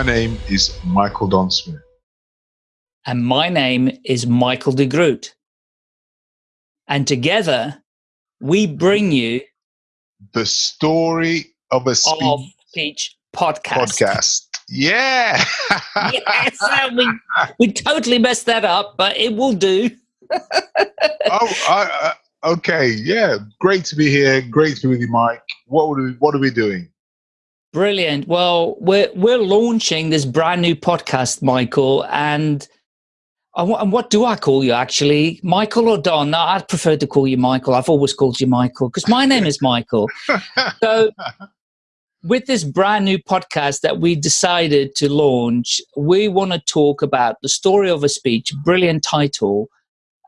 My name is Michael Don Smith. And my name is Michael de Groot. And together, we bring you the story of a speech, of speech podcast. podcast. Yeah. yes, we, we totally messed that up, but it will do. oh, I, uh, okay. Yeah. Great to be here. Great to be with you, Mike. What we, what are we doing? Brilliant. Well, we're we're launching this brand new podcast, Michael, and and what do I call you actually, Michael or Don? No, I'd prefer to call you Michael. I've always called you Michael because my name is Michael. so, with this brand new podcast that we decided to launch, we want to talk about the story of a speech. Brilliant title.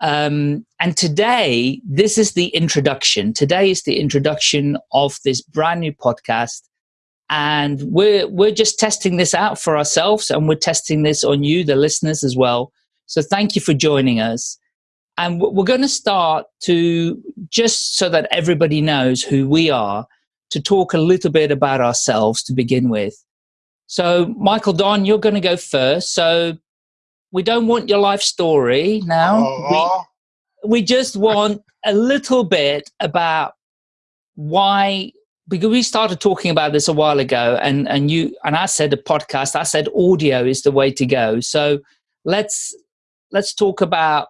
Um, and today, this is the introduction. Today is the introduction of this brand new podcast and we're we're just testing this out for ourselves and we're testing this on you the listeners as well. So thank you for joining us. And we're going to start to just so that everybody knows who we are to talk a little bit about ourselves to begin with. So michael don you're going to go first. So we don't want your life story now. We, uh-huh. we just want a little bit about why because we started talking about this a while ago and and you and i said a podcast i said audio is the way to go. So let's let's talk about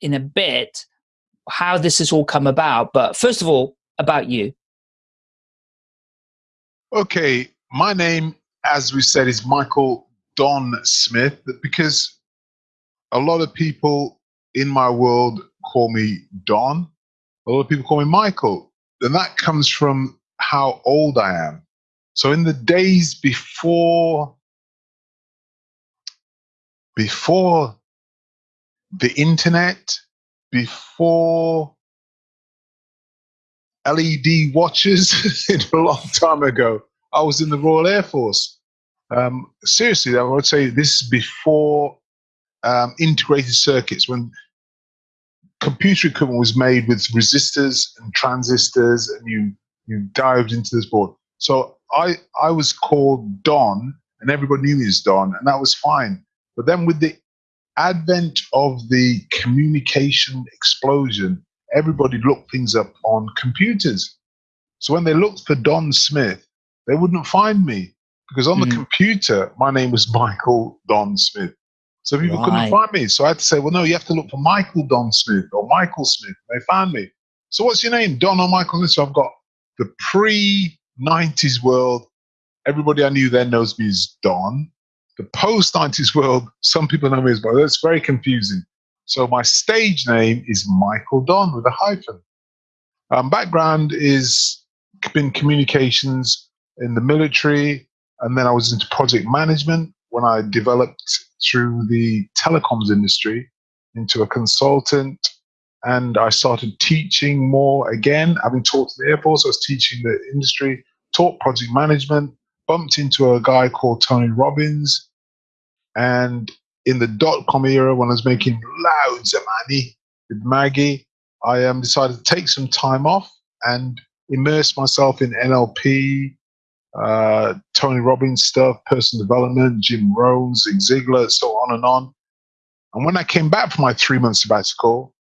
in a bit how this has all come about. But first of all about you. Okay my name as we said is michael don smith because a lot of people in my world call me don. A lot of people call me michael and that comes from how old I am. So in the days before before the internet, before LED watches, a long time ago, I was in the Royal Air Force. Um, seriously, I would say this is before um, integrated circuits, when computer equipment was made with resistors and transistors, and you you dived into this board. So I I was called Don, and everybody knew me as Don, and that was fine. But then with the advent of the communication explosion, everybody looked things up on computers. So when they looked for Don Smith, they wouldn't find me because on mm. the computer, my name was Michael Don Smith. So people right. couldn't find me. So I had to say, well, no, you have to look for Michael Don Smith or Michael Smith. They found me. So what's your name? Don or Michael Smith? So I've got the pre 90s world. Everybody I knew then knows me as Don. The post 90s world, some people know me as but That's very confusing. So my stage name is Michael Don with a hyphen. Um, background is been communications in the military, and then I was into project management when I developed through the telecoms industry into a consultant and I started teaching more again. Having taught in the Air Force, I was teaching the industry, taught project management, bumped into a guy called Tony Robbins. And in the dot com era, when I was making loads of money with Maggie, I um, decided to take some time off and immerse myself in NLP, uh, Tony Robbins stuff, personal development, Jim Rohn, Zig Ziglar, so on and on. And when I came back from my three month sabbatical,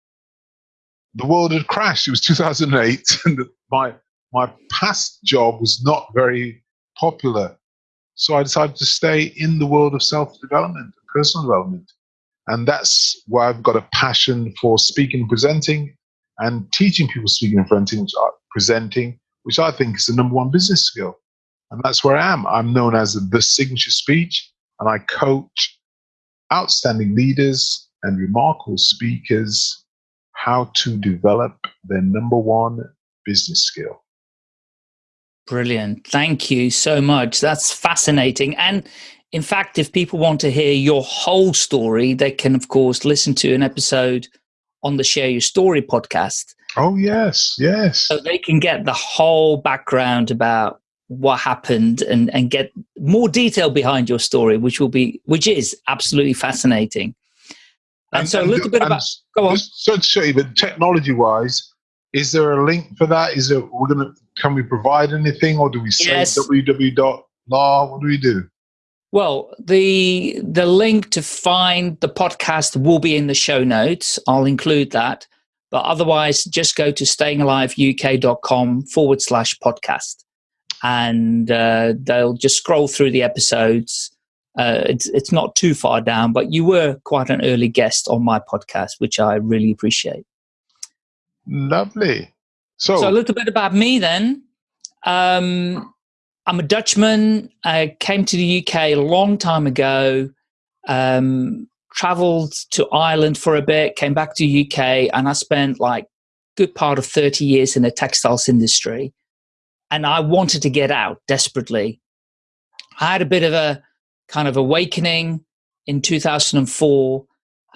the world had crashed. It was 2008, and my my past job was not very popular. So I decided to stay in the world of self development, personal development, and that's why I've got a passion for speaking and presenting, and teaching people speaking and presenting, which are presenting, which I think is the number one business skill. And that's where I am. I'm known as the signature speech, and I coach outstanding leaders and remarkable speakers how to develop their number one business skill. Brilliant. Thank you so much. That's fascinating. And in fact, if people want to hear your whole story, they can, of course, listen to an episode on the Share Your Story podcast. Oh, yes, yes. So they can get the whole background about what happened and, and get more detail behind your story, which will be which is absolutely fascinating. And, and so a little bit about go on. So to show you, but technology wise, is there a link for that? Is it we're gonna can we provide anything or do we say yes. www.law? What do we do? Well, the the link to find the podcast will be in the show notes. I'll include that. But otherwise, just go to stayingaliveuk.com forward slash podcast. And uh, they'll just scroll through the episodes. Uh, it's, it's not too far down, but you were quite an early guest on my podcast, which I really appreciate. Lovely. So, so a little bit about me then. Um, I'm a Dutchman. I came to the UK a long time ago. Um, traveled to Ireland for a bit, came back to UK, and I spent like good part of 30 years in the textiles industry. And I wanted to get out desperately. I had a bit of a kind of awakening in 2004,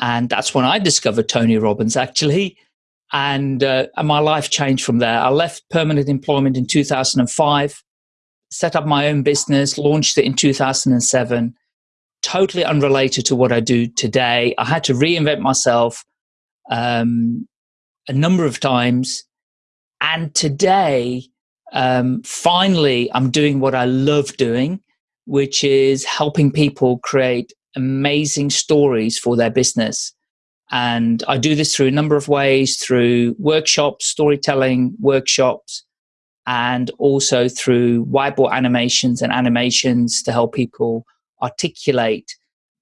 and that's when I discovered Tony Robbins actually. And, uh, and my life changed from there. I left permanent employment in 2005 set up my own business, launched it in 2007, totally unrelated to what I do today. I had to reinvent myself um, a number of times. And today, um, finally, I'm doing what I love doing, which is helping people create amazing stories for their business. And I do this through a number of ways through workshops, storytelling workshops, and also through whiteboard animations and animations to help people articulate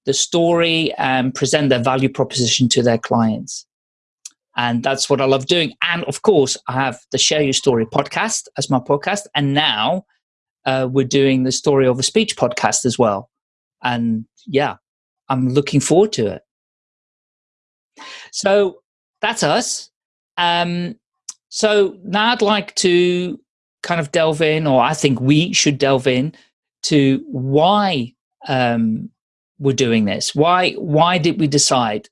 the story and present their value proposition to their clients. And that's what I love doing. And of course, I have the Share Your Story podcast as my podcast. And now uh, we're doing the Story of a Speech podcast as well. And yeah, I'm looking forward to it. So that's us. Um, so now I'd like to kind of delve in, or I think we should delve in to why um, we're doing this. Why why did we decide?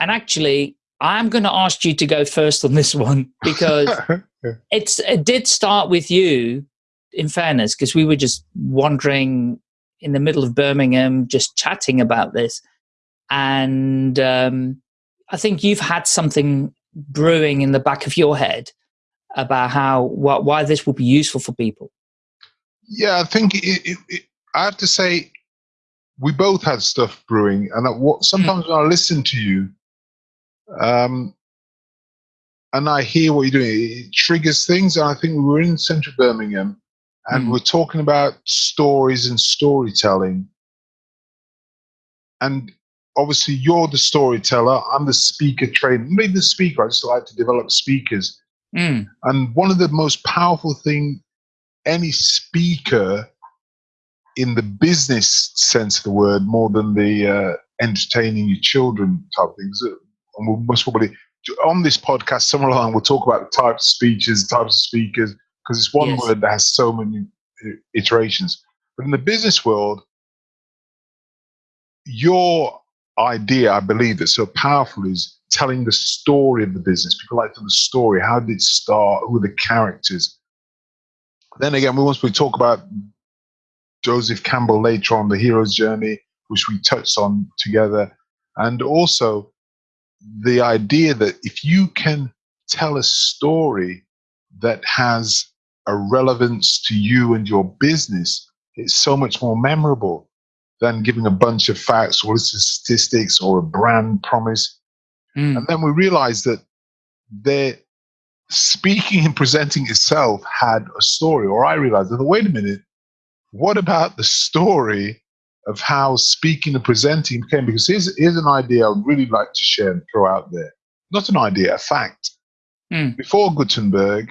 And actually, I'm going to ask you to go first on this one because it's it did start with you. In fairness, because we were just wandering in the middle of Birmingham, just chatting about this, and um, I think you've had something brewing in the back of your head about how wh why this will be useful for people? Yeah, I think it, it, it, I have to say we both had stuff brewing, and what, sometimes mm. when I listen to you, um, and I hear what you're doing, it triggers things. And I think we were in central Birmingham, and mm. we're talking about stories and storytelling, and obviously you're the storyteller. I'm the speaker trainer. Maybe the speaker. I just like to develop speakers. Mm. And one of the most powerful thing any speaker in the business sense of the word, more than the uh, entertaining your children type things, uh, and we must probably on this podcast somewhere along we'll talk about the types of speeches, types of speakers, because it's one yes. word that has so many uh, iterations. But in the business world, your idea, I believe, that's so powerful is telling the story of the business. People like to the story. How did it start? Who are the characters? Then again, we once we talk about Joseph Campbell later on, the hero's journey, which we touched on together, and also the idea that if you can tell a story that has a relevance to you and your business, it's so much more memorable than giving a bunch of facts or statistics or a brand promise. Mm. And then we realized that their speaking and presenting itself had a story. Or I realized that, wait a minute, what about the story of how speaking and presenting came. Because here's, here's an idea I'd really like to share and throw out there. Not an idea, a fact. Mm. Before Gutenberg,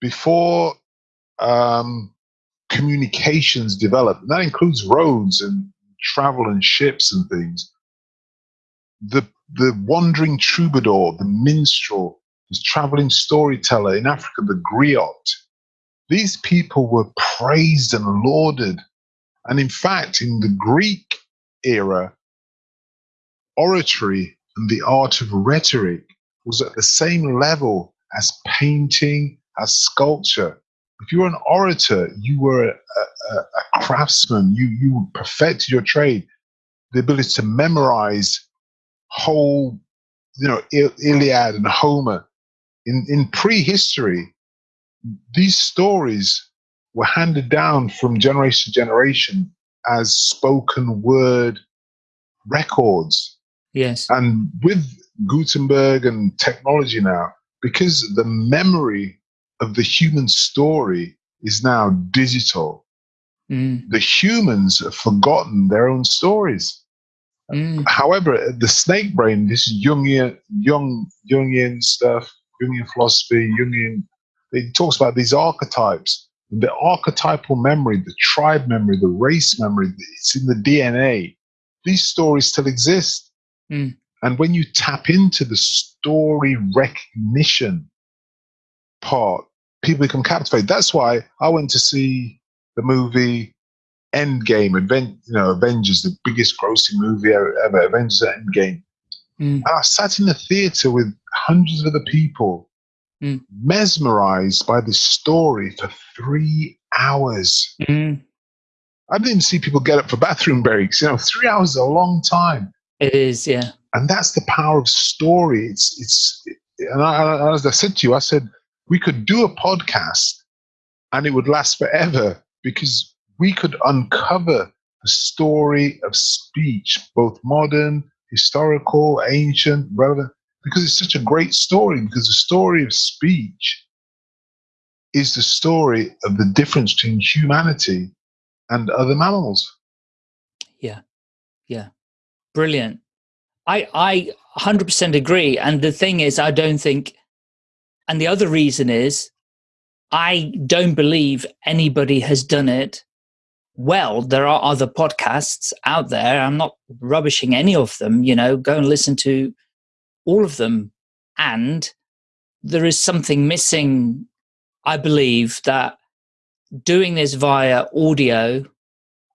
before um, communications developed, and that includes roads and travel and ships and things, the the wandering troubadour, the minstrel, the traveling storyteller in Africa, the griot. These people were praised and lauded. And in fact, in the Greek era, oratory and the art of rhetoric was at the same level as painting, as sculpture. If you were an orator, you were a, a, a craftsman, you, you perfected your trade. The ability to memorize whole, you know, Il- Iliad and Homer. In, in prehistory, these stories were handed down from generation to generation as spoken word records. Yes. And with Gutenberg and technology now, because the memory of the human story is now digital, Mm. the humans have forgotten their own stories. Mm. However, the snake brain, this Jungian, young Jungian stuff, Jungian philosophy, Jungian, it talks about these archetypes. The archetypal memory, the tribe memory, the race memory, it's in the DNA. These stories still exist. Mm. And when you tap into the story recognition part, people become captivated. That's why I went to see the movie Endgame, Advent, you know, Avengers, the biggest grossing movie ever, ever Avengers Endgame. Mm. And I sat in the theater with hundreds of other people, Mm. mesmerized by this story for three hours. Mm. I didn't see people get up for bathroom breaks. You know, three hours is a long time. It is, yeah. And that's the power of story. It's, it's, and I, as I said to you, I said, we could do a podcast and it would last forever because we could uncover the story of speech, both modern, historical, ancient, relevant, because it's such a great story. Because the story of speech is the story of the difference between humanity and other mammals. Yeah, yeah, brilliant. I, I 100% agree. And the thing is, I don't think, and the other reason is, I don't believe anybody has done it well. There are other podcasts out there. I'm not rubbishing any of them, you know, go and listen to all of them. And there is something missing, I believe, that doing this via audio,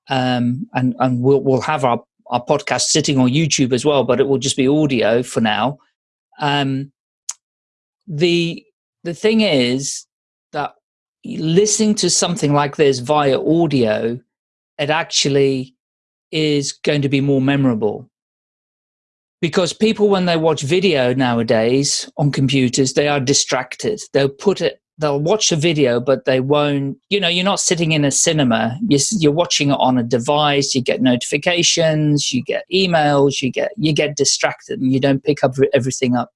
um, and, and we'll, we'll have our our podcast sitting on YouTube as well, but it will just be audio for now. Um, the the thing is that listening to something like this via audio, it actually is going to be more memorable because people when they watch video nowadays on computers they are distracted. They'll put it they'll watch a video but they won't you know you're not sitting in a cinema. You're, you're watching it on a device. You get notifications. You get emails. You get you get distracted and you don't pick up everything up.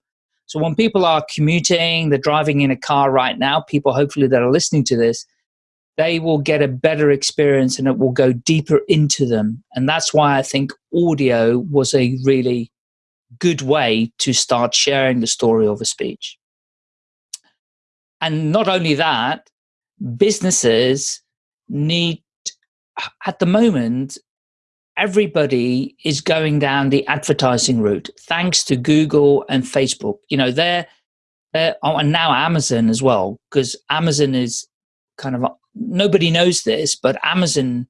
So when people are commuting they're driving in a car right now people hopefully that are listening to this they will get a better experience and it will go deeper into them. And that's why i think audio was a really good way to start sharing the story of a speech and not only that, businesses need, at the moment, everybody is going down the advertising route thanks to Google and Facebook. You know, they're, they're oh, and now Amazon as well, because Amazon is kind of, nobody knows this, but Amazon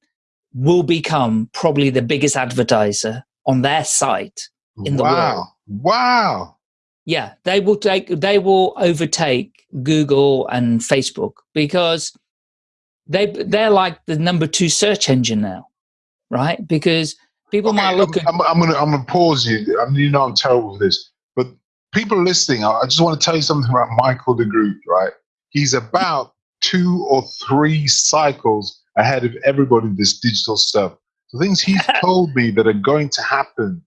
will become probably the biggest advertiser on their site in the wow. world. Wow. Yeah, they will take they will overtake Google and Facebook because they they're like the number two search engine now, right? Because people Okay, might look I'm, at I'm, I'm gonna I'm gonna pause you. I mean, you know I'm terrible with this, but people listening, I I just want to tell you something about Michael de Groot, right? He's about two or three cycles ahead of everybody in this digital stuff. The things he's told me that are going to happen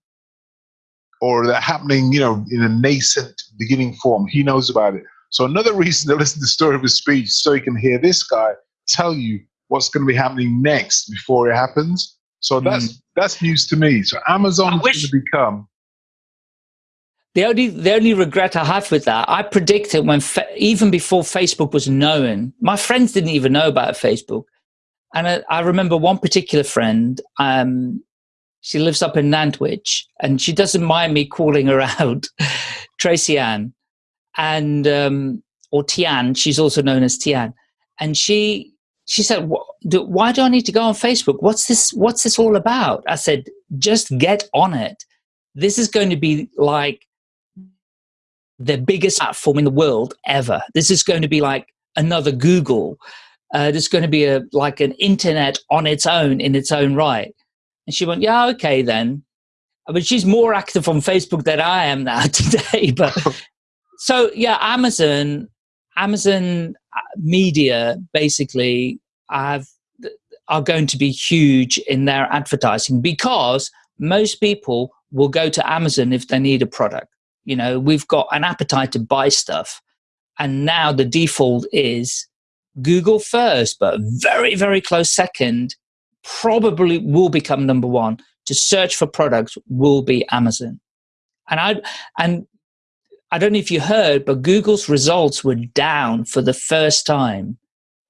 or that happening, you know, in a nascent beginning form, he knows about it. So another reason to listen to the story of his speech so he can hear this guy tell you what's going to be happening next before it happens. So that's that's news to me. So Amazon I is going to become the only the only regret I have with that, I predicted when fa- even before Facebook was known, my friends didn't even know about Facebook, and I, I remember one particular friend. Um, she lives up in Nantwich, and she doesn't mind me calling her out, Tracy Ann, and um, or Tian. She's also known as Tian, and she she said, do, "Why do I need to go on Facebook? What's this? What's this all about?" I said, "Just get on it. This is going to be like." the biggest platform in the world ever. This is going to be like another Google. Uh, there's going to be a like an internet on its own in its own right. And she went, yeah, okay then. But she's more active on Facebook than I am now today. But so yeah, Amazon, Amazon uh, Media, basically, have are going to be huge in their advertising because most people will go to Amazon if they need a product. You know, we've got an appetite to buy stuff. And now the default is Google first, but very, very close second, probably will become number one to search for products will be Amazon. And I and I don't know if you heard, but Google's results were down for the first time.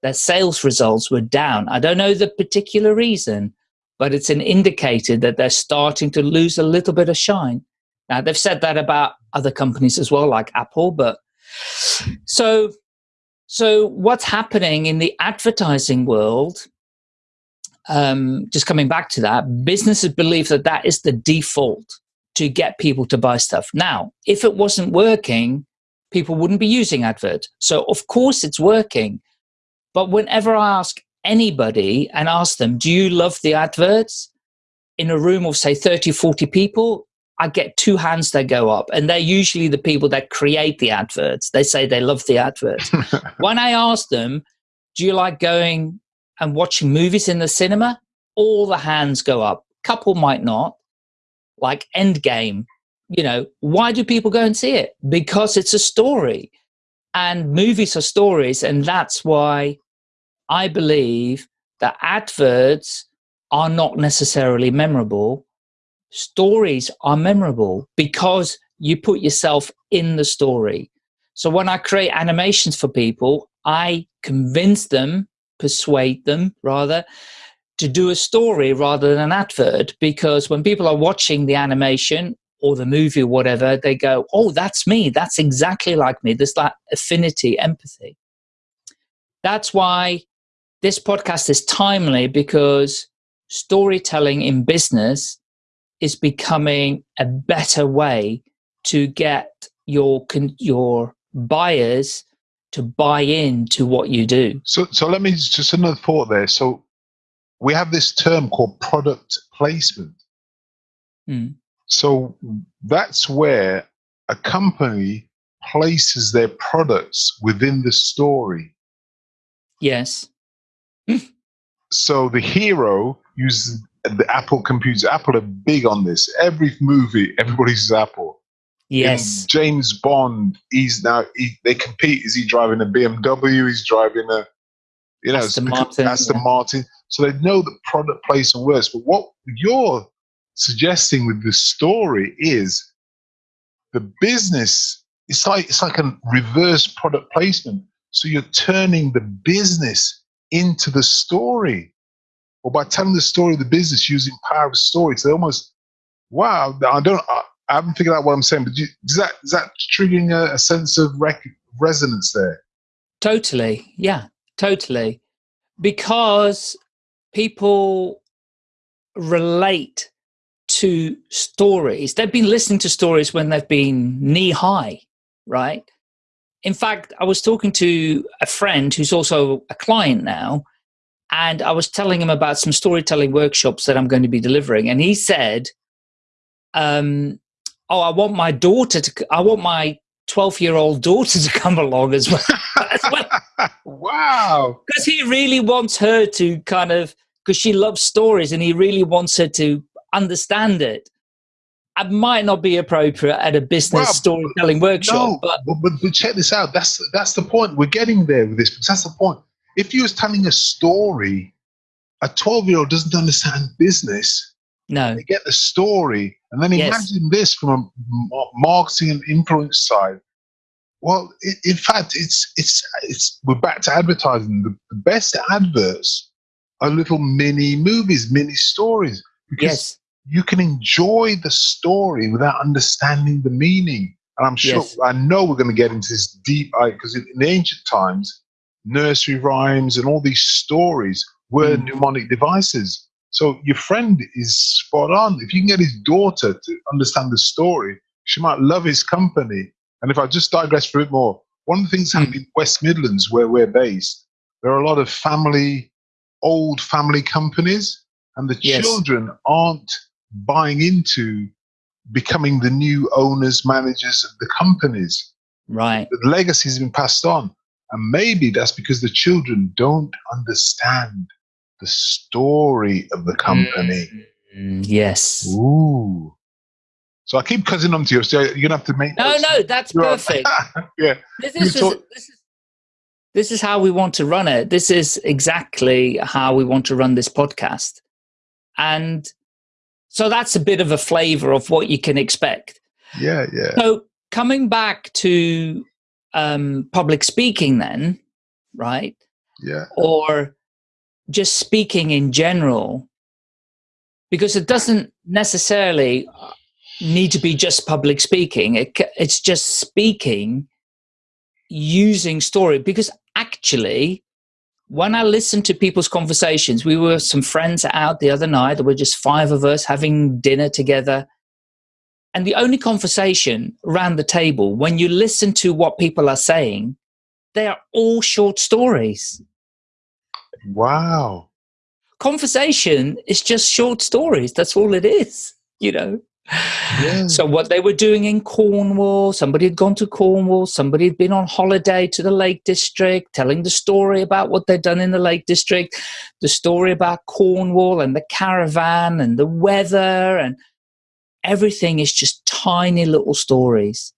Their sales results were down. I don't know the particular reason, but it's an indicator that they're starting to lose a little bit of shine. Now they've said that about other companies as well, like Apple, but so so what's happening in the advertising world um, just coming back to that, businesses believe that that is the default to get people to buy stuff. Now, if it wasn't working, people wouldn't be using advert. So of course it's working. But whenever I ask anybody and ask them, do you love the adverts? In a room of say 30, 40 people, I get two hands that go up and they're usually the people that create the adverts. They say they love the adverts. when I ask them, do you like going and watching movies in the cinema, all the hands go up. Couple might not, like Endgame. You know, why do people go and see it? Because it's a story. And movies are stories. And that's why I believe that adverts are not necessarily memorable. Stories are memorable because you put yourself in the story. So when I create animations for people, I convince them persuade them rather to do a story rather than an advert because when people are watching the animation or the movie or whatever, they go, oh, that's me. That's exactly like me. There's that affinity, empathy. That's why this podcast is timely because storytelling in business is becoming a better way to get your your buyers to buy in to what you do. So, so let me just another thought there. So, we have this term called product placement. Mm. So that's where a company places their products within the story. Yes. so the hero uses the Apple computers. Apple are big on this. Every movie, everybody's Apple. Yes. In James Bond, he's now he, they compete. Is he driving a BMW? He's driving a you know Aston Martin. Aston yeah. Martin. So they know the product placement works. But what you're suggesting with the story is the business. It's like it's like a reverse product placement. So you're turning the business into the story, or by telling the story of the business using power of story. So almost wow. I don't. Haven't figured out what I'm saying, but you, is that is that triggering a, a sense of rec- resonance there? Totally, yeah, totally, because people relate to stories. They've been listening to stories when they've been knee high, right? In fact, I was talking to a friend who's also a client now, and I was telling him about some storytelling workshops that I'm going to be delivering. And he said, um, oh, I want my daughter to, I want my 12 year old daughter to come along as well. as well. wow. Because he really wants her to kind of, because she loves stories and he really wants her to understand it. It might not be appropriate at a business wow, storytelling workshop. No, but, but, but check this out. That's that's the point. We're getting there with this because that's the point. If you was telling a story, a 12 year old doesn't understand business no. They get the story. And then imagine yes. this from a marketing and influence side. Well, it, in fact, it's it's it's we're back to advertising. The, the, best adverts are little mini movies, mini stories, because yes. you can enjoy the story without understanding the meaning. And I'm sure, yes. I know we're going to get into this deep, because in, in ancient times, nursery rhymes and all these stories were mm. mnemonic devices. So your friend is spot on. If you can get his daughter to understand the story, she might love his company. And if I just digress for a bit more, one of the things happening hmm. in West Midlands, where we're based, there are a lot of family, old family companies, and the yes. children aren't buying into becoming the new owners, managers of the companies. Right. The legacy has been passed on. And maybe that's because the children don't understand the story of the company. Mm, yes. Ooh. So I keep cutting them to you. So you're gonna have to make. No, no, that's You're- perfect. yeah. This is, talk- this is this is how we want to run it. This is exactly how we want to run this podcast. And so that's a bit of a flavor of what you can expect. Yeah. Yeah. So coming back to um, public speaking, then, right? Yeah. Or just speaking in general, because it doesn't necessarily uh, need to be just public speaking. It, it's just speaking using story. Because actually, when I listen to people's conversations, we were some friends out the other night. There were just five of us having dinner together. And the only conversation around the table, when you listen to what people are saying, they are all short stories. Wow. Conversation is just short stories. That's all it is, you know. Yeah. So what they were doing in Cornwall, somebody had gone to Cornwall, somebody had been on holiday to the Lake District, telling the story about what they'd done in the Lake District, the story about Cornwall and the caravan and the weather and everything is just tiny little stories.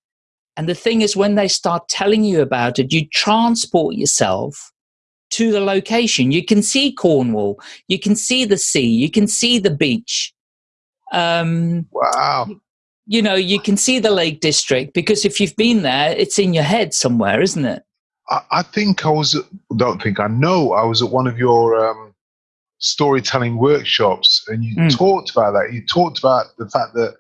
And the thing is when they start telling you about it, you transport yourself to the location. You can see Cornwall, you can see the sea, you can see the beach. Um, Wow. you know, you can see the Lake District because if you've been there, it's in your head somewhere, isn't it? I, I think I was. Don't think I know. I was at one of your um, storytelling workshops, and you Mm. talked about that. You talked about the fact that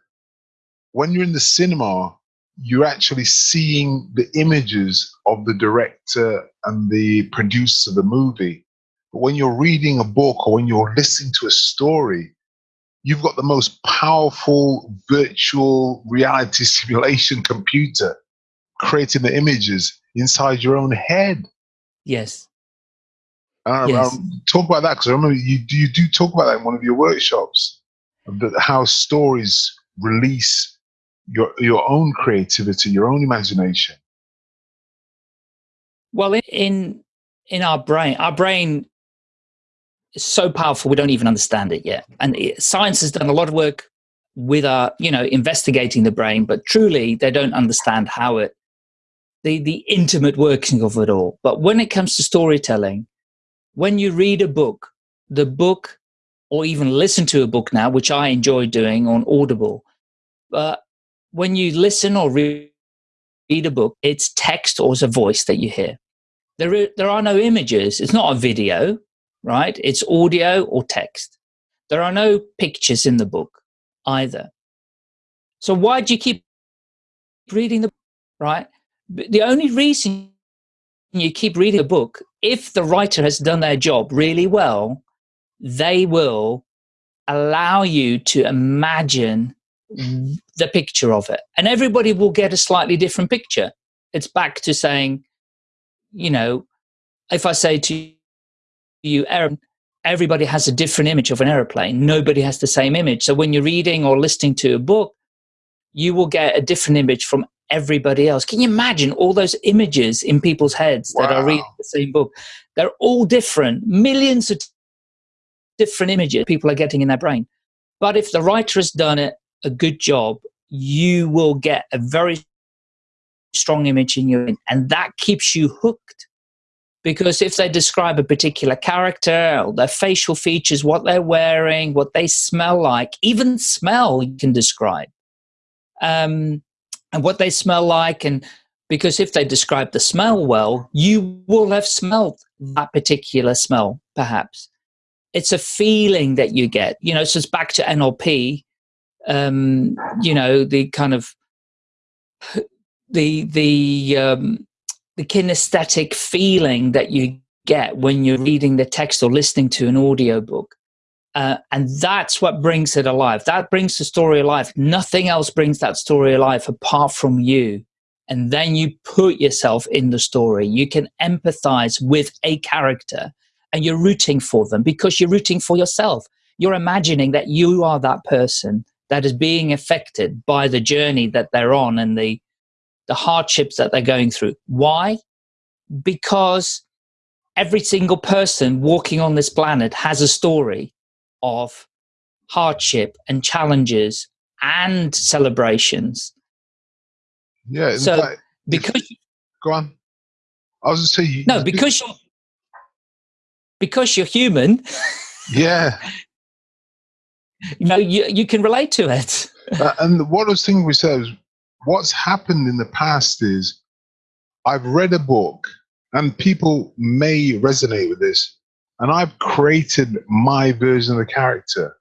when you're in the cinema, you're actually seeing the images of the director and the producer of the movie. But when you're reading a book or when you're listening to a story, you've got the most powerful virtual reality simulation computer creating the images inside your own head. Yes. I, Yes. um, talk about that because I remember you you do talk about that in one of your workshops, that how stories release your your own creativity, your own imagination. Well, in- in our brain, our brain is so powerful we don't even understand it yet. And it, science has done a lot of work with our, you know, investigating the brain, but truly they don't understand how it, the the intimate working of it all. But when it comes to storytelling, when you read a book, the book, or even listen to a book now, which I enjoy doing on Audible, but when you listen or read read a book, it's text or it's a voice that you hear. There, are, there are no images. It's not a video, right? It's audio or text. There are no pictures in the book either. So why do you keep reading the right? The only reason you keep reading a book, if the writer has done their job really well, they will allow you to imagine the picture of it. And everybody will get a slightly different picture. It's back to saying, you know, if I say to you, everybody has a different image of an aeroplane. Nobody has the same image. So when you're reading or listening to a book, you will get a different image from everybody else. Can you imagine all those images in people's heads that are reading the same book? They're all different, millions of different images people are getting in their brain. But if the writer has done it a good job, you will get a very strong image in your and that keeps you hooked. Because if they describe a particular character, or their facial features, what they're wearing, what they smell like, even smell you can describe, um, and what they smell like, and because if they describe the smell well, you will have smelled that particular smell, perhaps. It's a feeling that you get, you know. So it's back to NLP, um, you know, the kind of the the um, the kinesthetic feeling that you get when you're reading the text or listening to an audiobook. Uh, and that's what brings it alive. That brings the story alive. Nothing else brings that story alive apart from you. And then you put yourself in the story. You can empathize with a character and you're rooting for them because you're rooting for yourself. You're imagining that you are that person that is being affected by the journey that they're on and the the hardships that they're going through. Why? Because every single person walking on this planet has a story of hardship and challenges and celebrations. Yeah. So fact, because if, go on. I was just saying. No, because you're because you're human. Yeah. you know, you you can relate to it. uh, and those things we said is, what's happened in the past is, I've read a book, and people may resonate with this, and I've created my version of the character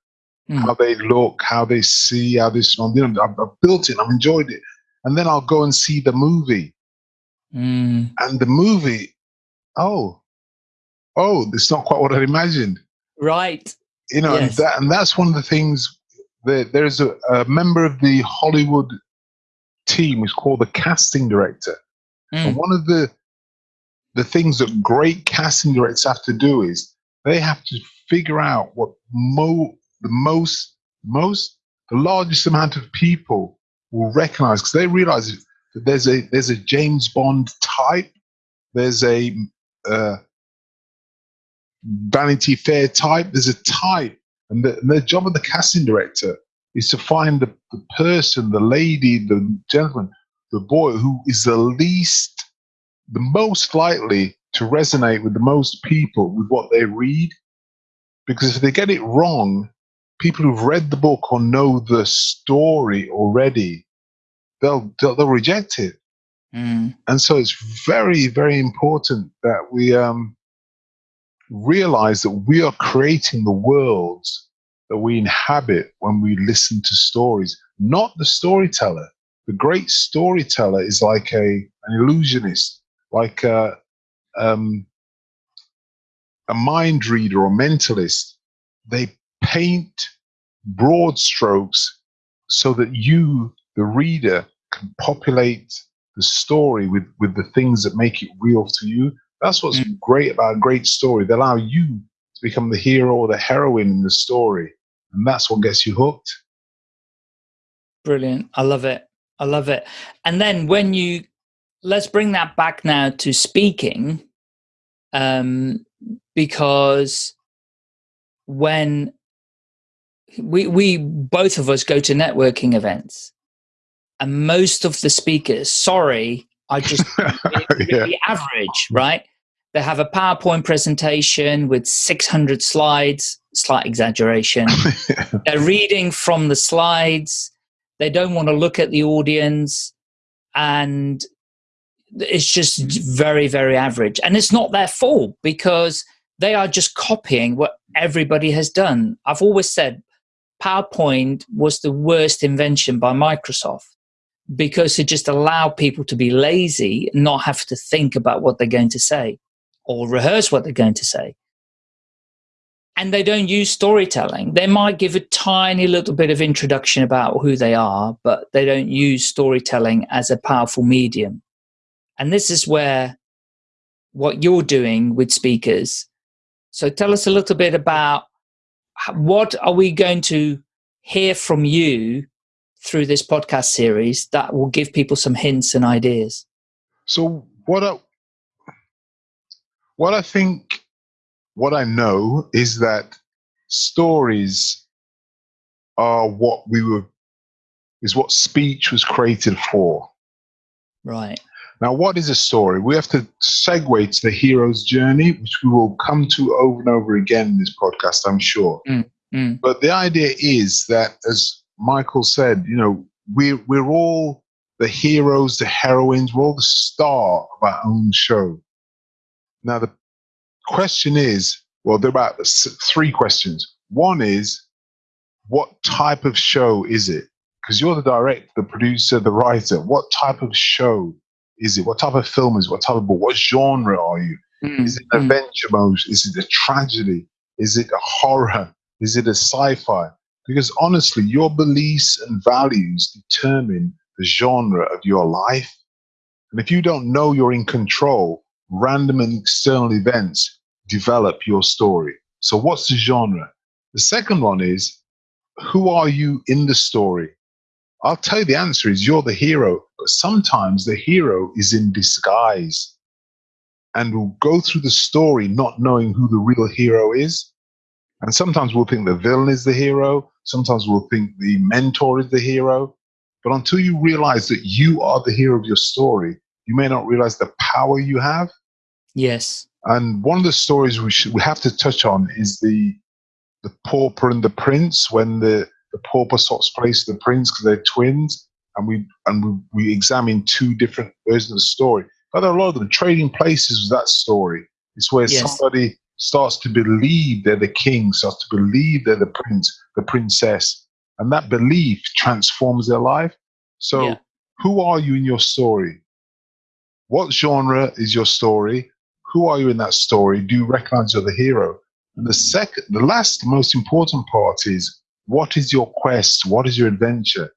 mm. how they look, how they see, how they sound. You know, I've, I've, built it, I've enjoyed it, and then I'll go and see the movie, mm. and the movie, oh, oh, it's not quite what I imagined. Right. You know, yes. and, that, and that's one of the things. That there's a, a member of the Hollywood team who's called the casting director, mm. and one of the the things that great casting directors have to do is they have to figure out what mo the most, most, the largest amount of people will recognize because they realize that there's a there's a James Bond type, there's a uh, Vanity Fair type, there's a type, and the, and the job of the casting director is to find the, the person, the lady, the gentleman, the boy who is the least, the most likely to resonate with the most people with what they read. Because if they get it wrong, people who've read the book or know the story already, they'll they'll, they'll reject it. Mm. And so it's very very important that we um, realize that we are creating the worlds that we inhabit when we listen to stories, not the storyteller. The great storyteller is like a an illusionist, like a, um, a mind reader or mentalist. They paint broad strokes so that you, the reader, can populate the story with, with the things that make it real to you. That's what's mm. great about a great story. They allow you to become the hero or the heroine in the story. And that's what gets you hooked. Brilliant. I love it. I love it. And then when you, let's bring that back now to speaking, um, because when we we both of us go to networking events and most of the speakers sorry i just really, really yeah. average right they have a powerpoint presentation with 600 slides. Slight exaggeration. They're reading from the slides. They don't want to look at the audience. And it's just very very average. And it's not their fault because they are just copying what everybody has done. I've always said PowerPoint was the worst invention by Microsoft because it just allowed people to be lazy and not have to think about what they're going to say or rehearse what they're going to say. And they don't use storytelling. They might give a tiny little bit of introduction about who they are, but they don't use storytelling as a powerful medium. And this is where what you're doing with speakers. So tell us a little bit about what are we going to hear from you through this podcast series that will give people some hints and ideas? So what I, what I think, what I know is that stories are what we were, is what speech was created for. Right. Now, what is a story? We have to segue to the hero's journey, which we will come to over and over again in this podcast, I'm sure. Mm, mm. But the idea is that, as Michael said, you know, we're, we're all the heroes, the heroines, we're all the star of our own show. Now, the question is well, there are about three questions. One is, what type of show is it? Because you're the director, the producer, the writer. What type of show is it? What type of film is it? What type of book? What genre are you? Mm. Is it an mm. adventure mode? Is it a tragedy? Is it a horror? Is it a sci-fi? Because honestly, your beliefs and values determine the genre of your life. And if you don't know you're in control, random and external events develop your story. So what's the genre? The second one is, who are you in the story? I'll tell you the answer is you're the hero, but sometimes the hero is in disguise. and we'll go through the story not knowing who the real hero is. And sometimes we'll think the villain is the hero. Sometimes we'll think the mentor is the hero. But until you realize that you are the hero of your story, you may not realize the power you have. Yes. And one of the stories we should we have to touch on is the the pauper and the prince when the the pauper swaps place the prince because they're twins, and we and we, we examine two different versions of the story. But there are a lot of them trading places with that story. It's where yes. somebody starts to believe they're the king, starts to believe they're the prince, the princess, and that belief transforms their life. So, yeah. who are you in your story? What genre is your story? Who are you in that story? Do you recognize you're the hero? And the second, the last most important part is what is your quest? What is your adventure?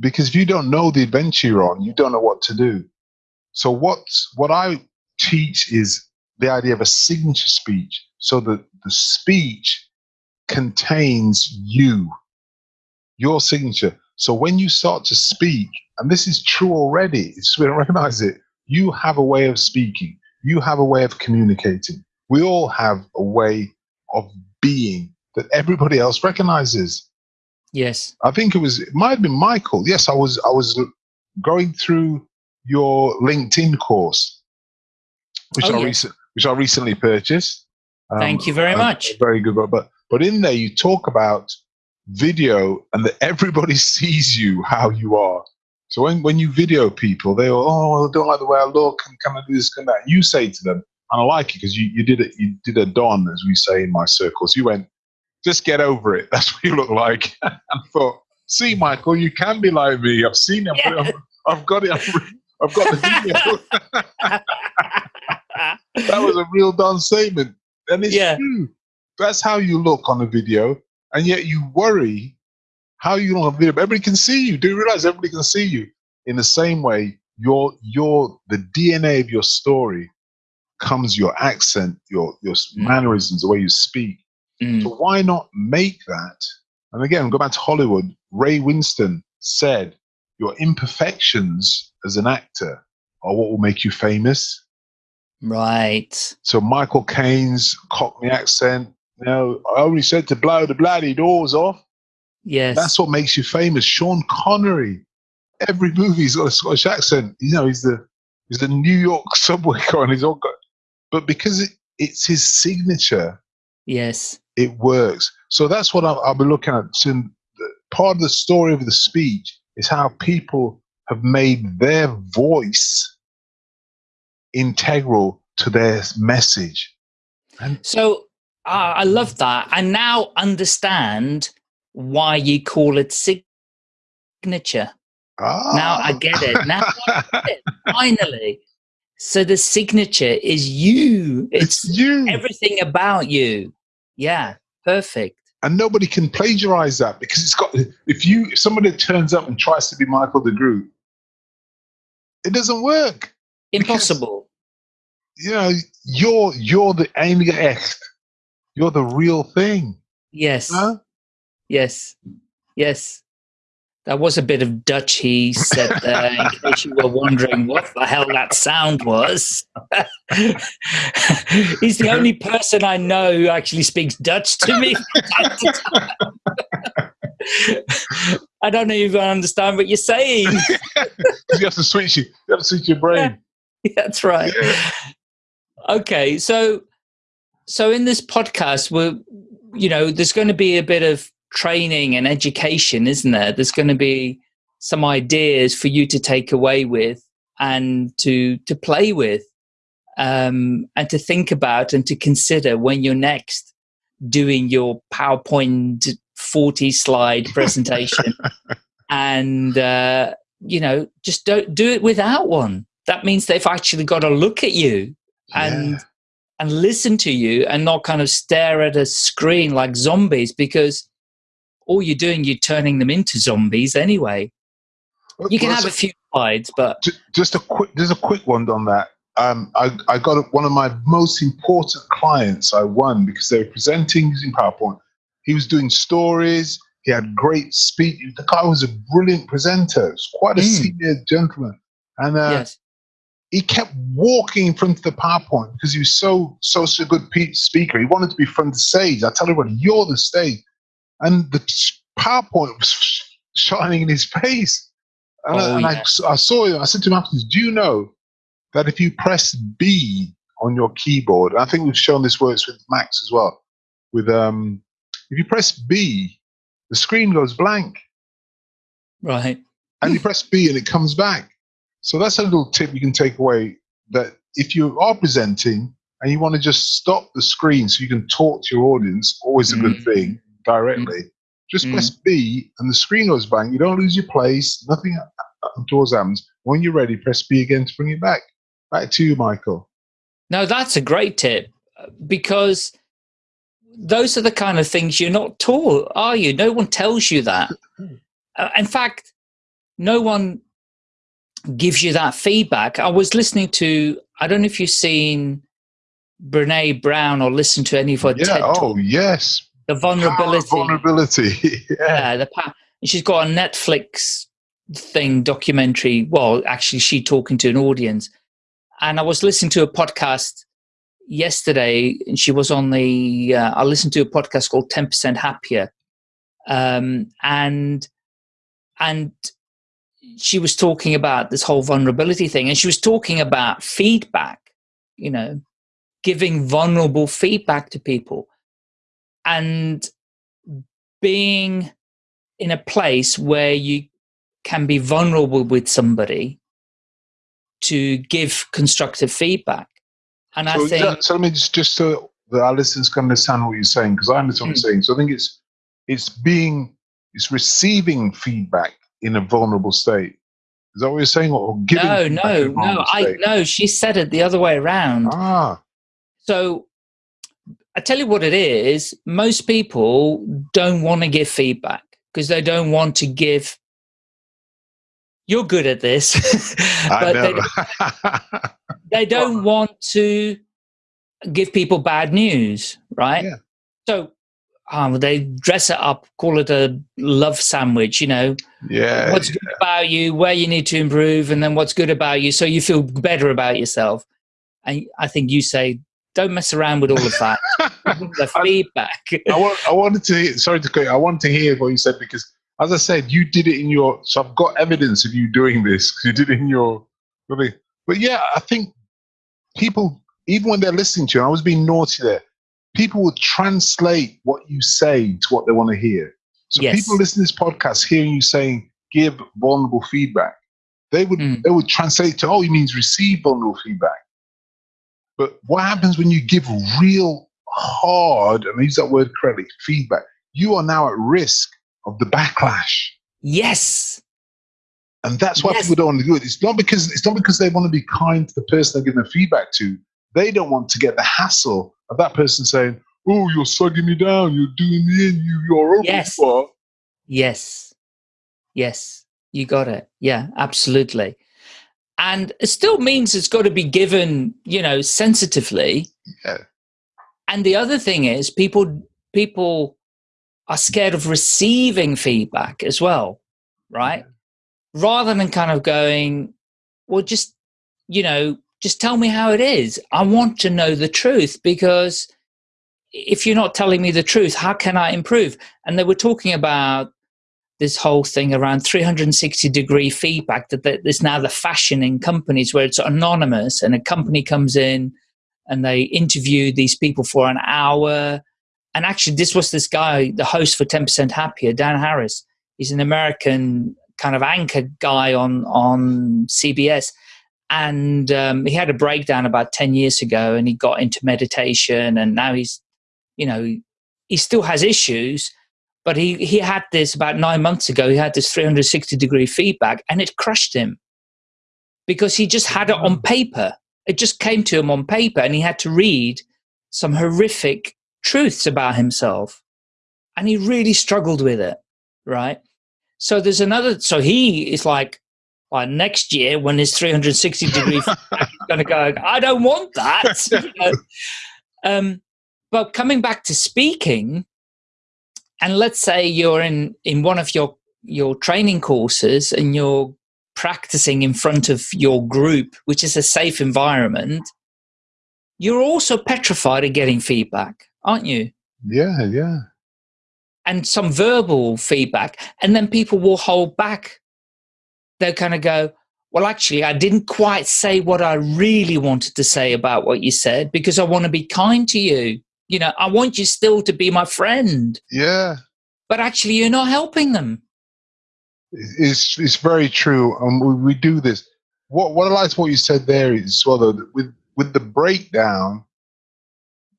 Because if you don't know the adventure you're on, you don't know what to do. So what what I teach is the idea of a signature speech, so that the speech contains you, your signature. So when you start to speak, and this is true already, it's we don't recognize it. You have a way of speaking. You have a way of communicating. We all have a way of being that everybody else recognizes. Yes. I think it was it might have been Michael. Yes, I was I was going through your LinkedIn course, which oh, I recent which I recently purchased. Um, Thank you very much. Very good, but but in there you talk about video and that everybody sees you how you are. So when, when you video people, they go, oh, I don't like the way I look, and can I do this, can that? You say to them, and I like it because you, you did it, you did a don, as we say in my circles. You went, just get over it. That's what you look like. and I thought, see, Michael, you can be like me. I've seen it. Yeah. I've, got it. I've, I've got the video. that was a real Don statement. And it's yeah. true. That's how you look on a video. And yet you worry how you on a video. Everybody can see you. Do you realize everybody can see you? In the same way, your your the DNA of your story comes your accent, your your mm. mannerisms, the way you speak. Mm. So why not make that? And again, go back to Hollywood. Ray Winstone said, "Your imperfections as an actor are what will make you famous." Right. So Michael Caine's Cockney accent. You know, I only said to blow the bloody doors off. Yes. That's what makes you famous. Sean Connery. Every movie he's got a Scottish accent. You know, he's the he's the New York subway car and he's all got but because it, it's his signature, yes, it works. So that's what I'll, I'll be looking at. So part of the story of the speech is how people have made their voice integral to their message. And so uh, I love that. I now understand why you call it signature. Ah. Now I get it. Now I get it. Finally. So the signature is you. It's, it's you. Everything about you. Yeah. Perfect. And nobody can plagiarize that because it's got if you if somebody turns up and tries to be Michael de Groot, it doesn't work. Impossible. Because, you know, you're you're the enige echt. You're the real thing. Yes. Yes. Yes. That was a bit of Dutch he said there, in case you were wondering what the hell that sound was. He's the only person I know who actually speaks Dutch to me. I don't even understand what you're saying. you have to switch you. You have to switch your brain. Yeah, that's right. Yeah. Okay, so so in this podcast, we're you know, there's going to be a bit of training and education, isn't there? There's going to be some ideas for you to take away with and to to play with, um, and to think about and to consider when you're next doing your PowerPoint 40 slide presentation, and uh, you know just don't do it without one. That means they've actually got to look at you and. Yeah. And listen to you and not kind of stare at a screen like zombies because all you're doing, you're turning them into zombies anyway. You can well, have a few slides, but just a quick, just a quick one on that. Um, I, I got one of my most important clients. I won because they were presenting using PowerPoint. He was doing stories. He had great speech. The guy was a brilliant presenter. Was quite a mm. senior gentleman. And uh, yes. he kept walking in front of the PowerPoint because he was so so a good speaker. He wanted to be front of the stage. I tell everyone, you're the stage, and the PowerPoint was shining in his face. And, Oh, I, and yeah. I, I saw him. I said to him afterwards, "Do you know that if you press B on your keyboard, I think we've shown this works with Macs as well. With um, if you press B, the screen goes blank, Right. and you press B and it comes back. So that's a little tip you can take away. That if you are presenting and you want to just stop the screen so you can talk to your audience, always a good Mm. thing directly. Just Mm. press B and the screen goes blank. You don't lose your place. Nothing untoward happens. When you're ready, press B again to bring it back. Back to you, Michael. Now that's a great tip because those are the kind of things you're not taught, are you? No one tells you that. Uh, in fact, no one gives you that feedback. I was listening to, I don't know if you've seen Brene Brown or listened to any of her Yeah. TED Oh, Talk, yes. The Power vulnerability. Vulnerability. yeah. Yeah, the and she's got a Netflix thing documentary. Well, actually, she talking to an audience, and I was listening to a podcast yesterday, and she was on the. Uh, I listened to a podcast called Ten Percent Happier, um, and and she was talking about this whole vulnerability thing, and she was talking about feedback. You know, giving vulnerable feedback to people, and being in a place where you can be vulnerable with somebody to give constructive feedback. And So, I think, that, so let me just, just so that our listeners can understand what you're saying, because I understand what Hmm. you're saying. So I think it's it's being it's receiving feedback in a vulnerable state. Is that what you're saying, or giving? no, no, no, I no, she said it the other way around. Ah, So I tell you what it is, most people don't want to give feedback because they don't want to give you're good at this, but they, know. they don't want to give people bad news, right? Yeah. So um, they dress it up, call it a love sandwich, you know, yeah, what's good about you, where you need to improve, and then what's good about you, so you feel better about yourself. And I think you say, don't mess around with all of that. The I- feedback. I, want, I wanted to. hear- Sorry to cut. you, I wanted to hear what you said because, as I said, you did it in your. So I've got evidence of you doing this. You did it in your. Really, but yeah, I think people, even when they're listening to you, I was being naughty there. People will translate what you say to what they want to hear. So Yes. people listening to this podcast, hearing you saying "give vulnerable feedback," they would Mm. they would translate to "oh, he means receive vulnerable feedback." But what happens when you give real hard, and I use that word correctly, feedback? You are now at risk of the backlash, yes. and that's why Yes. people don't want to do it. It's not because it's not because they want to be kind to the person they're giving the feedback to. They don't want to get the hassle of that person saying, "Oh, you're slugging me down. You're doing me in. You, you're over Yes. Yes. Yes. You got it. Yeah, absolutely. And it still means it's got to be given, you know, sensitively. Yeah. And the other thing is people people are scared of receiving feedback as well, right? Rather than kind of going, well, just, you know, just tell me how it is. I want to know the truth because if you're not telling me the truth, how can I improve? And they were talking about this whole thing around 360 degree feedback that that is now the fashion in companies where it's anonymous and a company comes in and they interview these people for an hour. And actually, this was this guy, the host for 10% Happier, Dan Harris. He's an American kind of anchor guy on, on CBS. And um, he had a breakdown about 10 years ago and he got into meditation and now he's, you know, he still has issues, but he, he had this about nine months ago. He had this 360 degree feedback and it crushed him because he just had it on paper. It just came to him on paper and he had to read some horrific truths about himself. And he really struggled with it, right? So there's another, so he is like, like next year when his 360 degree feedback is going to go, I don't want that. you know? um, but coming back to speaking, and let's say you're in in one of your your training courses and you're practicing in front of your group, which is a safe environment, you're also petrified of getting feedback, aren't you? Yeah, yeah. And some verbal feedback. And then people will hold back. They'll kind of go, well, actually, I didn't quite say what I really wanted to say about what you said because I want to be kind to you. You know, I want you still to be my friend. Yeah. But actually, you're not helping them. It's, it's very true. And we, we do this. What, what I like what you said there is, well, though, with, with the breakdown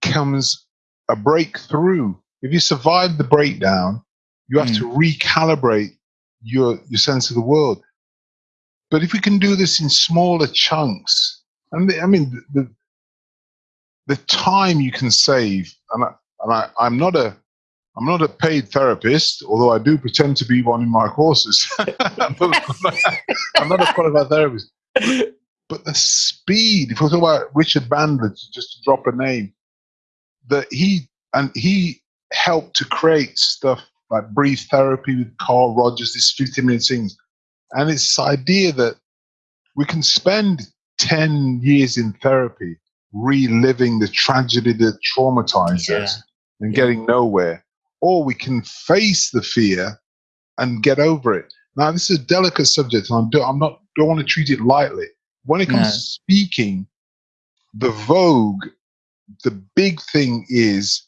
comes a breakthrough. If you survive the breakdown, you have mm. to recalibrate your, your sense of the world but if we can do this in smaller chunks, and the, I mean, the, the time you can save, and, I, I'm not a I'm not a paid therapist, although I do pretend to be one in my courses. I'm not a qualified therapist. But the speed, if we talk about Richard Bandler, just to drop a name, that he and he helped to create stuff like breathe therapy with Carl Rogers, these 15 minute things. And it's this idea that we can spend 10 years in therapy reliving the tragedy that traumatized yeah. us and yeah. getting nowhere, or we can face the fear and get over it. Now, this is a delicate subject, and I'm, I'm not don't want to treat it lightly. When it comes no. to speaking, the vogue, the big thing is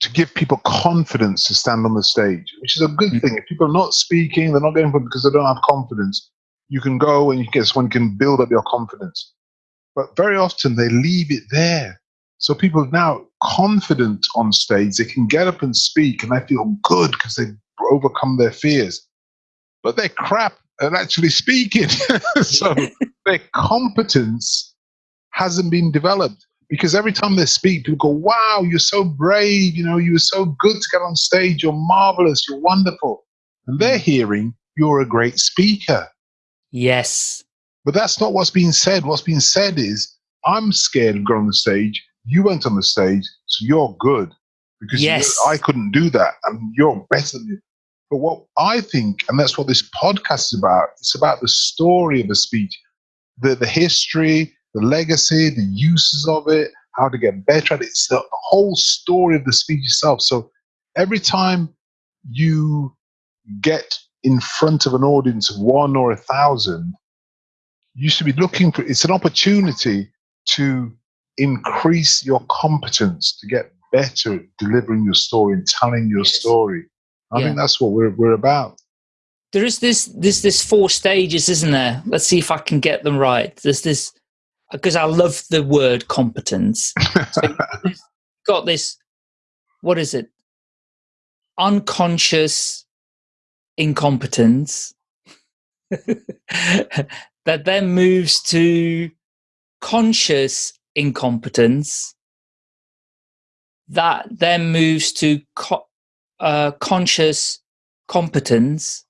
to give people confidence to stand on the stage, which is a good mm-hmm. thing. If people are not speaking, they're not going for because they don't have confidence. You can go and you can someone can build up your confidence. But very often they leave it there. So people are now confident on stage, they can get up and speak and they feel good because they've overcome their fears. But they're crap at actually speaking. so their competence hasn't been developed because every time they speak, people go, "Wow, you're so brave! You know, you were so good to get on stage. You're marvelous. You're wonderful." And they're hmm. hearing you're a great speaker. Yes, but that's not what's being said. What's being said is, "I'm scared of going on the stage. You went on the stage, so you're good because yes. I couldn't do that, and you're better than." Me. But what I think, and that's what this podcast is about, it's about the story of a speech, the the history, the legacy, the uses of it, how to get better at it. It's the whole story of the speech itself. So every time you get in front of an audience of one or a thousand, you should be looking for it's an opportunity to increase your competence to get better at delivering your story and telling your story. I yeah. think that's what we're we're about. There is this this this four stages, isn't there? Let's see if I can get them right. There's this because I love the word competence. So got this, what is it? Unconscious incompetence that then moves to conscious incompetence that then moves to co uh, conscious competence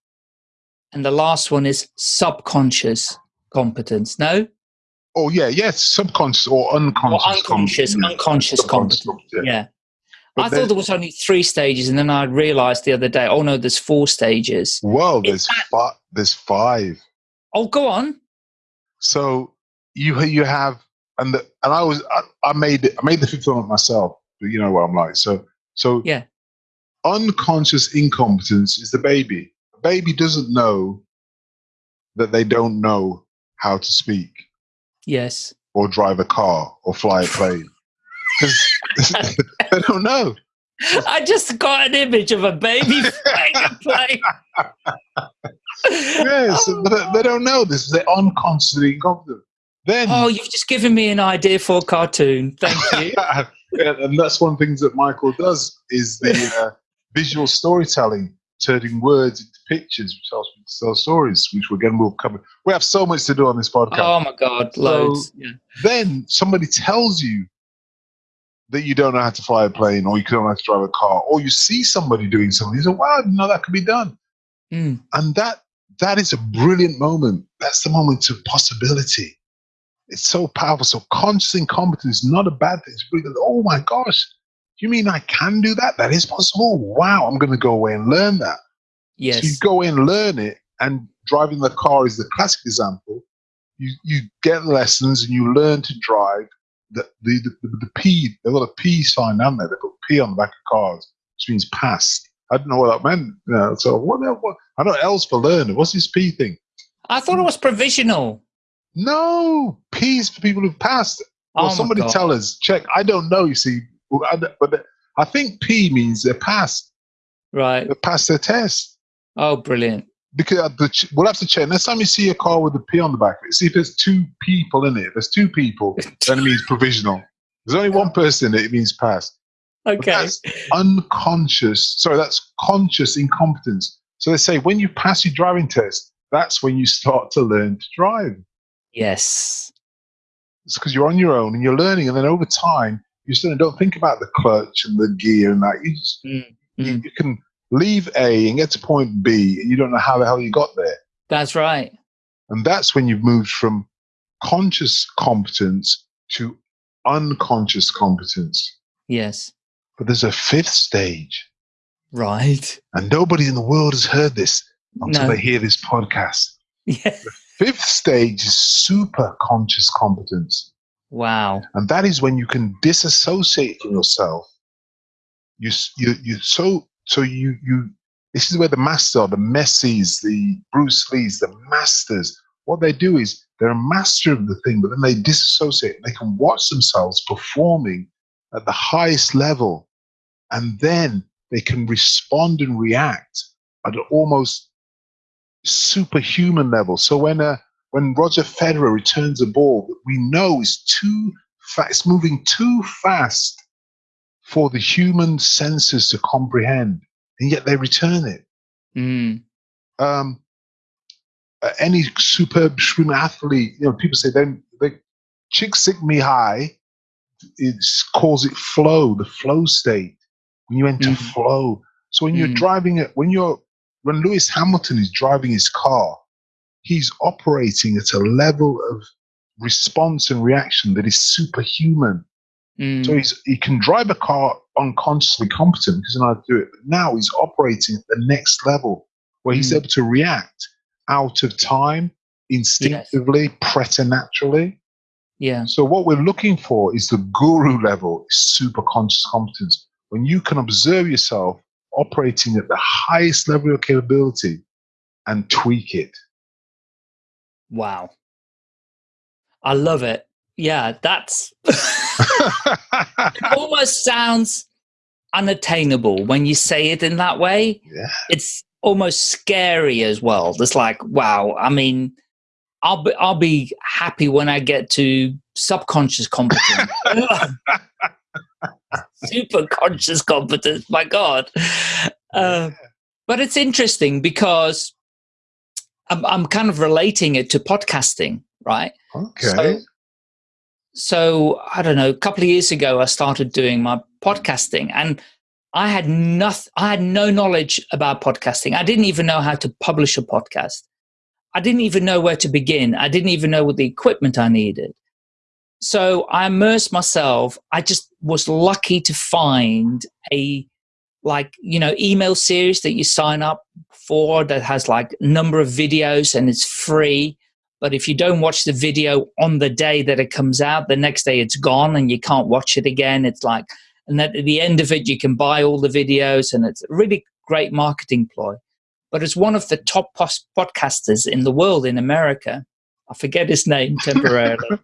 and the last one is subconscious competence no Oh yeah, yes, subconscious or unconscious. Or unconscious, competence. unconscious competence. Yeah. yeah. I thought there was only three stages, and then I realized the other day, oh no, there's four stages. Well, there's that, five. There's five. Oh, go on. So you you have, and the, and I was I, I made it, I made the one myself. But you know what I'm like. So so yeah. Unconscious incompetence is the baby. The baby doesn't know that they don't know how to speak. Yes. Or drive a car or fly a plane. they don't know. I just got an image of a baby flying a plane. yes, oh. but they don't know this. They're unconsciously incompetent. Then, oh, you've just given me an idea for a cartoon. Thank you. yeah, and that's one of the things that Michael does is the uh, visual storytelling turning words into pictures, which helps me tell stories, which again we'll cover. We have so much to do on this podcast. Oh my god, loads. So yeah. Then somebody tells you that you don't know how to fly a plane, or you don't know how to drive a car, or you see somebody doing something, you say, "Wow, know that could be done." Mm. And that that is a brilliant moment. That's the moment of possibility. It's so powerful. So conscious incompetence is not a bad thing. It's really, oh my gosh, you mean I can do that? That is possible? Wow, I'm going to go away and learn that. Yes. So you go and learn it, and driving the car is the classic example. You you get lessons and you learn to drive. The the the, the P they've got a P sign down there. They put P on the back of cars, which means passed. I didn't know what that meant. You know, so what, what I know else for learning. What's this P thing? I thought it was provisional. No, P is for people who've passed. Well, Oh somebody God. tell us. Check. I don't know. You see, I- but I think P means they're passed. Right. They passed their test. Oh, brilliant. Because uh, we'll have to check. Next time you see a car with a P on the back of it, see if there's two people in it. If there's two people, then it means provisional. There's only one person in it, it means passed. But Okay. that's unconscious. Sorry, that's conscious incompetence. So they say when you pass your driving test, that's when you start to learn to drive. Yes. It's because you're on your own and you're learning, and then over time, you still don't think about the clutch and the gear and that. You just Mm, you, mm. you can leave A and get to point B, and you don't know how the hell you got there. That's right. And that's when you've moved from conscious competence to unconscious competence. Yes. But there's a fifth stage, Right. and nobody in the world has heard this until No. they hear this podcast. Yeah. The Fifth stage is super conscious competence. Wow. And that is when you can disassociate from yourself. You, you, you, so, so you, you, this is where the master, the Messis, the Bruce Lees, the masters, what they do is they're a master of the thing, but then they disassociate. They can watch themselves performing at the highest level, and then they can respond and react at an almost superhuman level. So when uh, when Roger Federer returns a ball that we know is too fast, it's moving too fast for the human senses to comprehend, and yet they return it. Mm. Um, uh, any superb swim athlete, you know, people say then they Csikszentmihalyi it calls it flow, the flow state. When you enter Mhm. flow, so when you're Mm. driving it, when you're when Lewis Hamilton is driving his car, he's operating at a level of response and reaction that is superhuman. Mm. So he's, he can drive a car unconsciously competent because he knows how to do it. But now he's operating at the next level where he's Mm. able to react out of time, instinctively, preternaturally. yeah. So what we're looking for is the guru level, super conscious competence. When you can observe yourself operating at the highest level of capability and tweak it. Wow. I love it. Yeah, that's it almost sounds unattainable when you say it in that way. Yeah. It's almost scary as well. It's like, wow, I mean, I'll be I'll be happy when I get to subconscious competence. Super conscious competence, my God. Uh, but it's interesting because I'm, I'm kind of relating it to podcasting, right? okay. So, so I don't know. A couple of years ago, I started doing my podcasting, and I had nothing. I had no knowledge about podcasting. I didn't even know how to publish a podcast. I didn't even know where to begin. I didn't even know what the equipment I needed. So I immersed myself. I just was lucky to find a like you know email series that you sign up for that has like number of videos and it's free. But if you don't watch the video on the day that it comes out the next day it's gone and you can't watch it again. It's like and at the end of it you can buy all the videos and it's a really great marketing ploy. But it's one of the top podcasters in the world in america i forget his name temporarily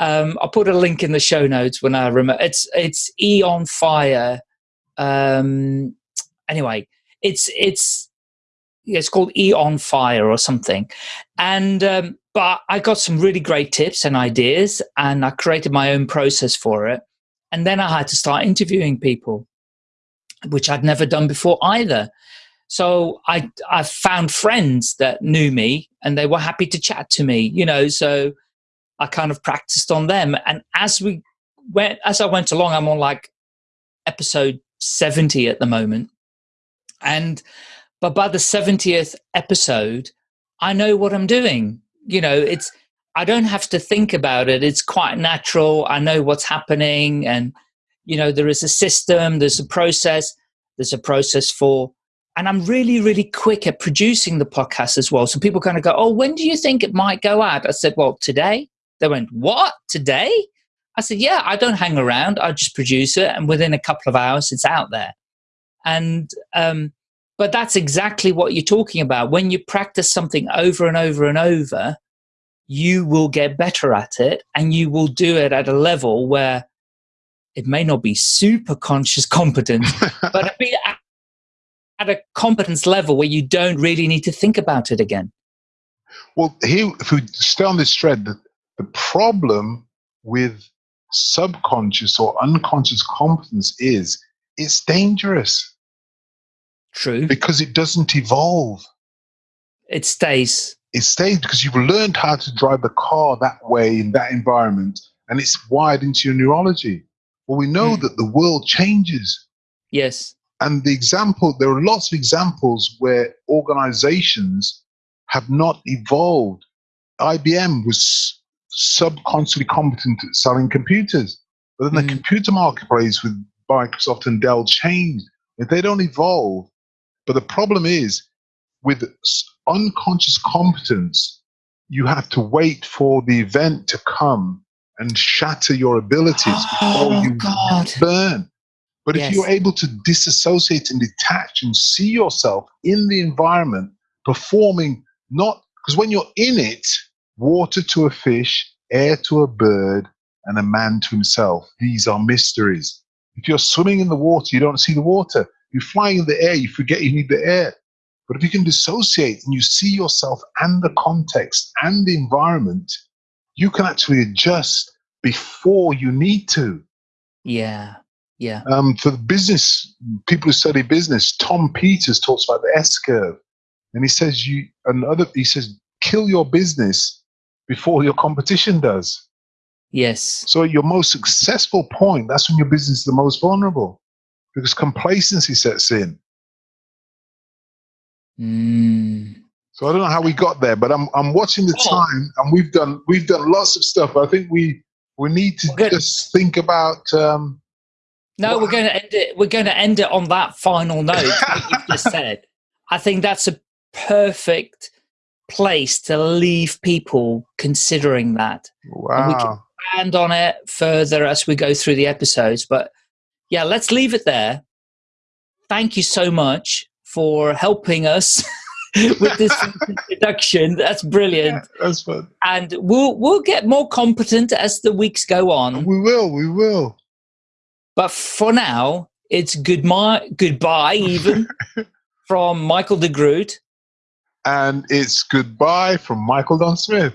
um, i'll put a link in the show notes when i remember it's it's E on fire. Um, anyway it's it's it's called eon fire or something. And um, but i got some really great tips and ideas and i created my own process for it. And then i had to start interviewing people which i'd never done before either. So i i found friends that knew me and they were happy to chat to me you know so i kind of practiced on them and as we went as i went along i'm on like episode 70 at the moment and but by the 70th episode i know what i'm doing you know it's i don't have to think about it it's quite natural i know what's happening and you know there is a system there's a process there's a process for and I'm really, really quick at producing the podcast as well. So people kind of go, Oh, when do you think it might go out? I said, Well, today. They went, What? Today? I said, Yeah, I don't hang around. I just produce it. And within a couple of hours, it's out there. And, um, but that's exactly what you're talking about. When you practice something over and over and over, you will get better at it and you will do it at a level where it may not be super conscious competence, but be at, at a competence level where you don't really need to think about it again. Well, here, if we stay on this thread, the, problem with subconscious or unconscious competence is it's dangerous. True. Because it doesn't evolve. It stays. It stays because you've learned how to drive the car that way in that environment and it's wired into your neurology. Well, we know mm. that the world changes. Yes. And the example, there are lots of examples where organizations have not evolved. IBM was subconsciously competent at selling computers, but then mm. the computer marketplace with Microsoft and Dell changed. If they don't evolve, but the problem is with unconscious competence, you have to wait for the event to come and shatter your abilities oh, before you God. burn. But yes. if you're able to disassociate and detach and see yourself in the environment performing not because when you're in it, water to a fish, air to a bird, and a man to himself, these are mysteries. If you're swimming in the water, you don't see the water. You're flying in the air, you forget you need the air. But if you can dissociate and you see yourself and the context and the environment, you can actually adjust before you need to. Yeah. Yeah. Um, for the business people who study business, Tom Peters talks about the S curve, and he says you another. He says kill your business before your competition does. Yes. So your most successful point, that's when your business is the most vulnerable, because complacency sets in. Mm. So I don't know how we got there, but I'm I'm watching the oh. time, and we've done we've done lots of stuff. I think we we need to just think about. Um, no, we're going to end it. We're going to end it on that final note that you just said. I think that's a perfect place to leave people considering that. Wow. And we can expand on it further as we go through the episodes. But yeah, let's leave it there. Thank you so much for helping us with this introduction. That's brilliant. Yeah, that's fun. And we'll we'll get more competent as the weeks go on. We will. We will. But for now, it's goodbye, goodbye even from Michael de Groot. And it's goodbye from Michael Don Smith.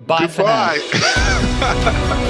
Bye goodbye. for now.